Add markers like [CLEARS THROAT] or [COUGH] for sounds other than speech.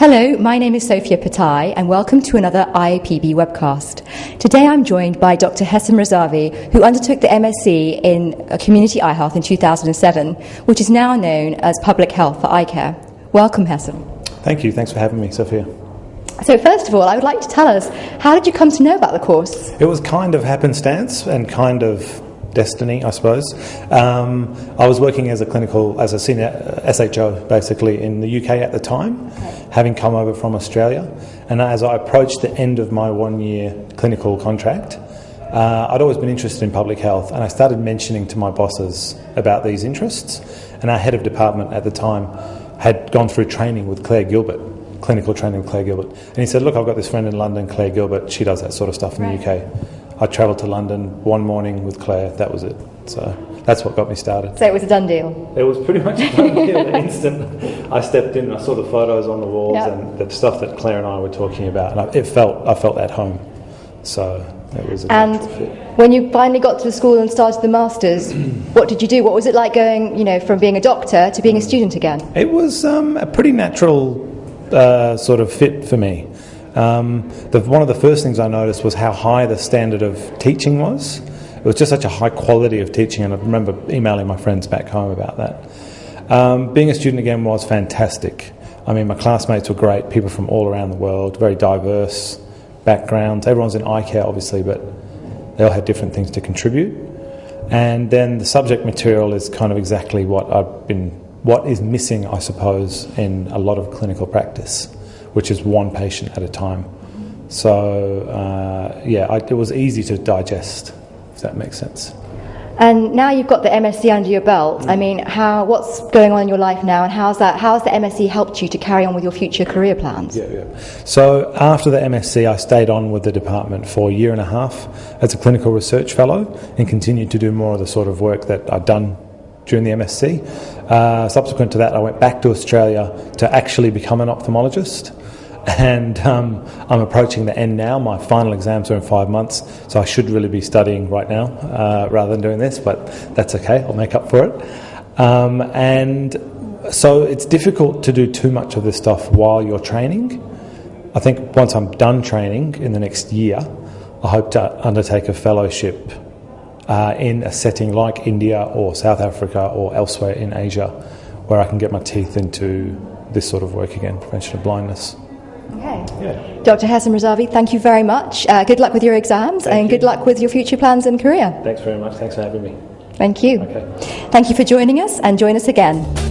Hello, my name is Sophia Pathai, and welcome to another IAPB webcast. Today I'm joined by Dr. Hessom Razavi, who undertook the MSc in Community Eye Health in 2007, which is now known as Public Health for Eye Care. Welcome, Hessom. Thank you. Thanks for having me, Sophia. So, first of all, I would like to tell us how did you come to know about the course? It was kind of happenstance and kind of destiny, I suppose. Um, I was working as a clinical, as a senior SHO basically in the UK at the time, okay. having come over from Australia. And as I approached the end of my one year clinical contract, uh, I'd always been interested in public health, and I started mentioning to my bosses about these interests. And our head of department at the time had gone through training with Claire Gilbert, clinical training with Claire Gilbert. And he said, Look, I've got this friend in London, Claire Gilbert, she does that sort of stuff in right. the UK. I travelled to London one morning with Claire. That was it. So that's what got me started. So it was a done deal. It was pretty much a done deal. The [LAUGHS] instant I stepped in, I saw the photos on the walls yep. and the stuff that Claire and I were talking about, and I, it felt I felt at home. So it was. A and when you finally got to the school and started the masters, [CLEARS THROAT] what did you do? What was it like going, you know, from being a doctor to being a student again? It was um, a pretty natural uh, sort of fit for me. Um, the, one of the first things I noticed was how high the standard of teaching was. It was just such a high quality of teaching, and I remember emailing my friends back home about that. Um, being a student again was fantastic. I mean, my classmates were great, people from all around the world, very diverse backgrounds. Everyone's in eye care, obviously, but they all had different things to contribute. And then the subject material is kind of exactly what I've been, what is missing, I suppose, in a lot of clinical practice which is one patient at a time. So, uh, yeah, I, it was easy to digest, if that makes sense. And now you've got the MSc under your belt. I mean, how what's going on in your life now, and how's that? How's the MSc helped you to carry on with your future career plans? Yeah, yeah. So after the MSc, I stayed on with the department for a year and a half as a clinical research fellow, and continued to do more of the sort of work that I'd done during the MSc. Uh, subsequent to that, I went back to Australia to actually become an ophthalmologist [LAUGHS] and um, I'm approaching the end now. My final exams are in five months, so I should really be studying right now uh, rather than doing this, but that's okay, I'll make up for it. Um, and so it's difficult to do too much of this stuff while you're training. I think once I'm done training in the next year, I hope to undertake a fellowship uh, in a setting like India or South Africa or elsewhere in Asia where I can get my teeth into this sort of work again, prevention of blindness. Okay. Yeah. Dr. Hessom Razavi, thank you very much. Uh, good luck with your exams thank and you. good luck with your future plans and career. Thanks very much. Thanks for having me. Thank you. Okay. Thank you for joining us and join us again.